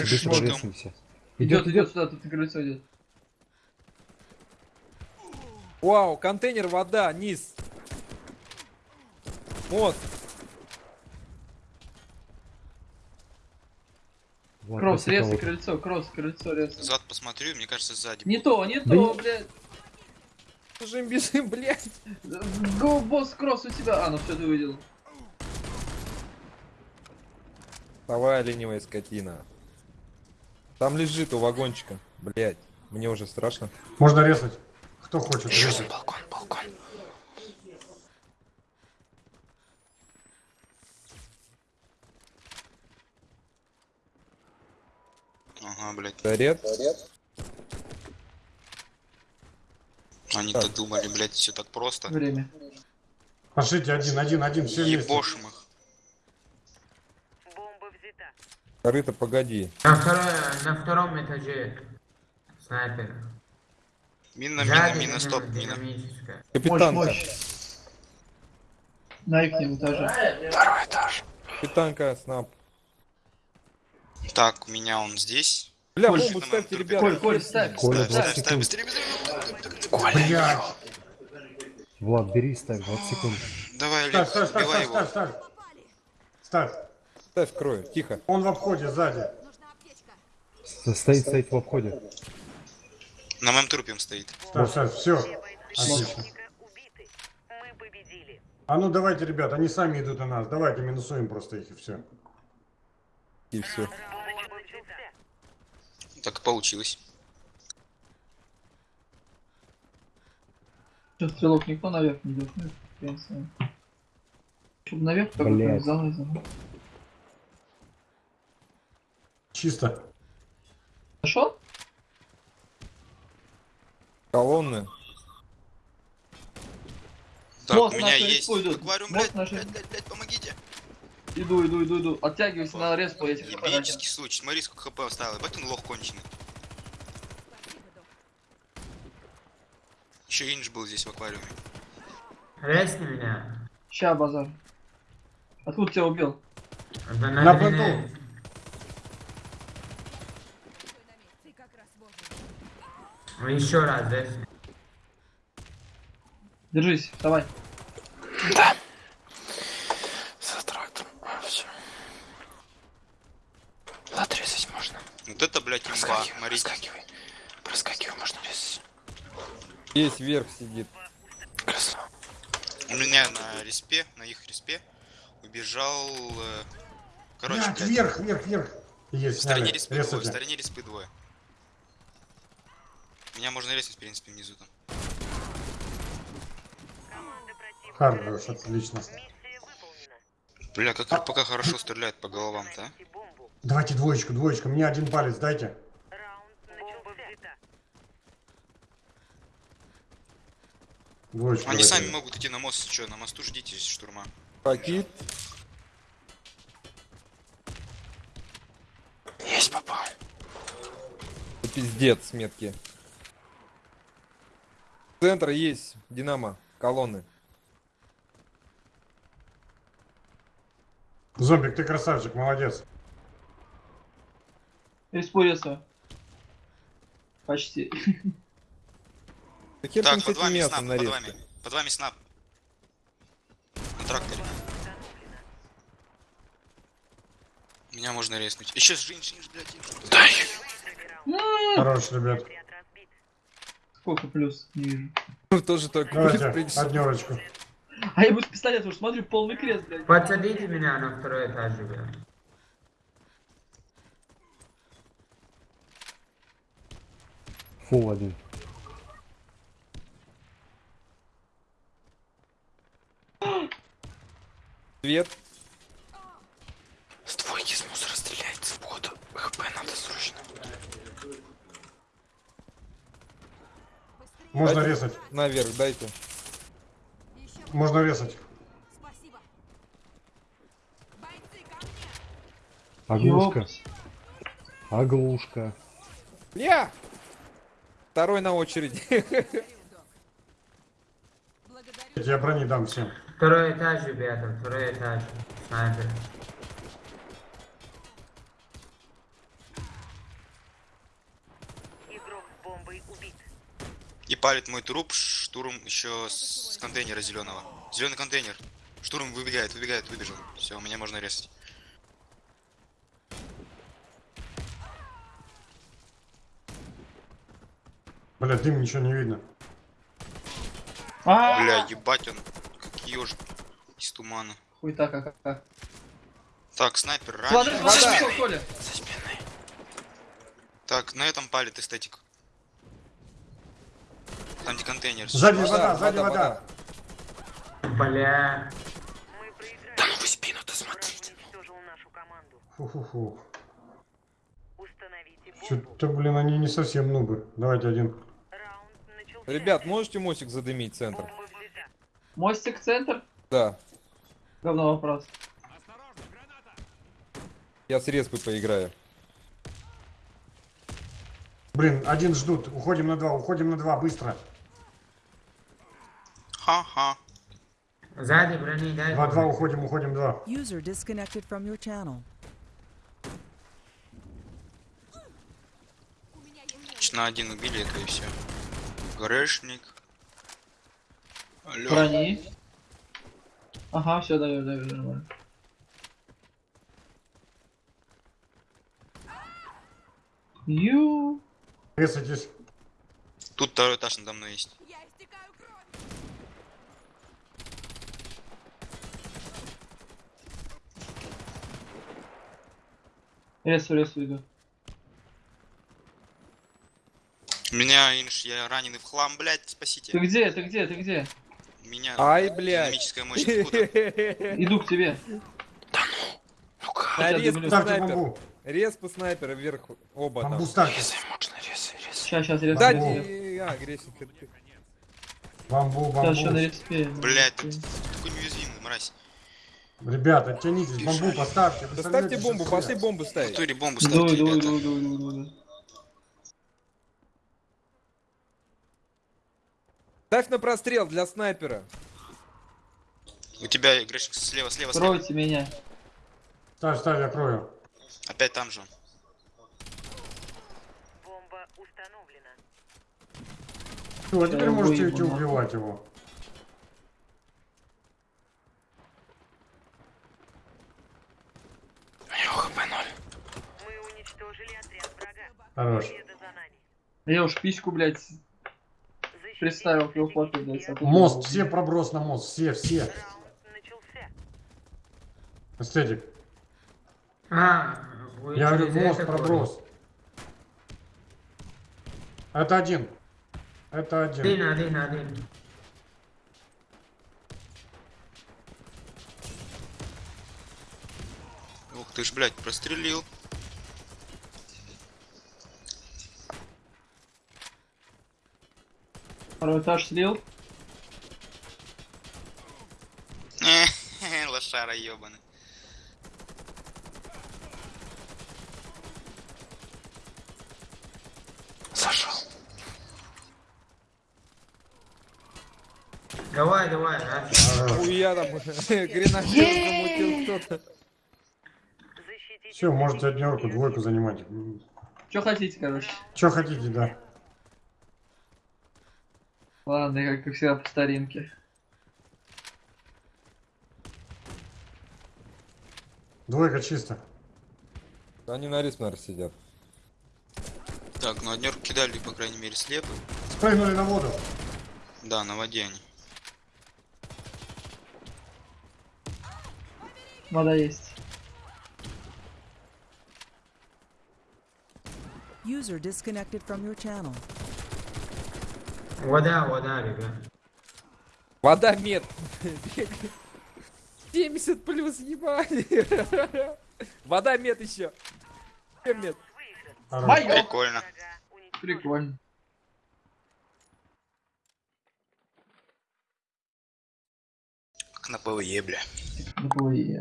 Быстро, Рез- быстро можно. резаемся. Идет, идет сюда, тут на крыльцо идет. Вау, контейнер, вода, низ. Вот. Вот, Кросс, резай кого-то. крыльцо, кросс, крыльцо, резай. Зад посмотрю, мне кажется, сзади. Не то, не Да то, не- блядь. Бежим, бежим, блядь. Го, босс, кросс у тебя. А, ну все, ты увидел. Давай, ленивая скотина. Там лежит у вагончика. Блядь, мне уже страшно. Можно резать. Кто хочет Еще резать. балкон, балкон. Ага, блядь. Заряд. Они-то думали, блядь, все так просто. Время. Пошлите один, один, один, все. Ебошим их. Корыто, погоди. На, второй- на втором этаже снайпер. Мина, мина, мина, стоп, мина. динамическая. Мощь, Капитанка. мощь. На их этаже. Второй этаж. Капитанка, снап. Так, у меня он здесь. Бля, Коль, бомбу ставьте, ребята. Коль, Коль, ставь. Коля, Ставь, 20 ставь, быстрее, быстрее. Коля. Влад, бери, ставь, 20 секунд. давай, Ставь, Олег, ставь, ставь, ставь, ставь, ставь. Ставь. Ставь крою, тихо. Он в обходе сзади. Стоит, стоит в обходе. На моем трупе он стоит. Ставь, ставь, все. Отлично. А ну давайте, ребят, они сами идут на нас. Давайте минусуем просто их и все. И все. Так и получилось. Сейчас стрелок никто наверх не идет. Ну. Чтобы наверх как Блядь. бы залазил. Чисто. Нашел? Колонны. Так, Мост у меня есть используют. аквариум, Мост блядь, наши. блядь, блядь, блядь, помогите. Иду, иду, иду, иду. Оттягивайся на респу, я тебе Ебический случай, смотри, сколько хп оставил. Ебать он лох конченый. Еще инж был здесь в аквариуме. Резни меня. Ща, базар. Откуда тебя убил? Да На на плоту. Ну, Еще раз, резни. Держись, давай. За трактом. Все. Отрезать можно. Вот это, блядь, имба. Смотрите. Проскакивай, можно резать. Здесь вверх сидит. Красава. У меня на респе, на их респе, убежал... э, Короче, Блядь, блядь, вверх, вверх, вверх. Есть, в стороне респы двое, в стороне респы двое. Меня можно резать, в принципе, внизу там. Хорош, отлично. Бля, как РПК хорошо стреляет по головам-то, а? Давайте двоечку, двоечку. Мне один палец дайте. Двоечку Они дайте. сами могут идти на мост, что, на мосту ждите штурма. Пакет. Есть попал. Пиздец, метки. Центр есть. Динамо. Колонны. Зомбик, ты красавчик, молодец. Респу резаю. Почти. Так, с под вами снап, под вами. Под вами снап. На тракторе. Меня можно резнуть. Еще жинж, жинж, блядь. Дай. Хорош, ребят. Сколько плюс? Не вижу. Тоже только Давайте, придется. однерочку. А я буду с пистолета уже смотрю, полный крест, блядь. Подсадите меня на второй этаж, ребят. Фул один. Свет. С двойки с мусора стреляется в воду. ХП надо срочно. Можно Дайте резать. Наверх дайте. Можно резать. Оглушка. Оглушка. Бля! Второй на очереди. Я брони дам всем. Второй этаж, ребята, второй этаж. Снайпер. И палит мой труп, штурм еще с контейнера зеленого. Зеленый контейнер. Штурм выбегает, выбегает, выбежал. Все, меня можно резать. Бля, дым, ничего не видно. А, Бля, ебать он, как ежик из тумана. Хуй так, как, как. Так, снайпер ранен. смотри, За что, спиной. Так, на этом палит эстетик. Там где контейнер. Сзади вода, сзади вода. Бля. Да ну вы спину-то смотрите. Фу-фу-фу. Что-то, блин, они не совсем нубы. Давайте один. Ребят, можете мостик задымить центр? Мостик центр. Да. Говно вопрос. Я с респой поиграю. Блин, один ждут. Уходим на два, уходим на два, быстро. Ха-ха. Сзади брони дай. Два-два, уходим, уходим, два. User disconnected from your channel. На один убили это и все. Грешник. Алло. Брони. Ага, все, даешь, даешь, нормально. Ю. Резайтесь. Тут второй этаж надо мной есть. Ресу, ресу иду. Меня инш, я раненый в хлам, блядь, Ты спасите. где, ты где, ты где? Меня Ай, блядь. динамическая мощь откуда? Иду к тебе. Ну-ка. На Хотя респу дымлю. Ставьте снайпер. бомбу. Респу снайпера вверх оба там. Резай, можно резай, резай. Сейчас, сейчас, ресу. Да, не- а, грешник. ты. Бомбу, Сейчас еще на бомбу. респе. Блядь, ты такой неуязвимый, мразь. Ребята, оттянитесь, бомбу поставьте. Вы Да ставьте сорветесь бомбу, пошли бомбу В ставить. натуре бомбу Иду, ставьте, иду, иду, иду, иду. Ставь на прострел для снайпера. У тебя, Грешник, слева, слева, слева. Тройте меня. Ставь, ставь, я крою. Опять там же. Бомба установлена. Все, а теперь Я можете убивать его. Хорош. Я уж письку, блядь, представил к позиции блядь. Мост, все проброс на мост, все, все. Эстетик. А, Я говорю, мост проброс. Это один. Это один. Один, один, один. Ух ты ж, блядь, прострелил. Второй этаж слил. Лошара ебаный. Зашел. Давай, давай, а? Хуя там гренадер замутил кто-то. Все, можете однерку, двойку занимать. Что хотите, короче. Че хотите, да. Ладно, я как всегда по старинке. Двойка чисто. Они на риск, наверное, сидят. Так, ну однерку кидали, по крайней мере, слепы. Спрыгнули на воду. Да, на воде они. Вода есть. User disconnected from your channel. Вода, вода, ребят. Вода мед. 70 плюс, ебать. Вода мед еще. Мед. Прикольно. Прикольно. Как на ПВЕ, бля. Ой,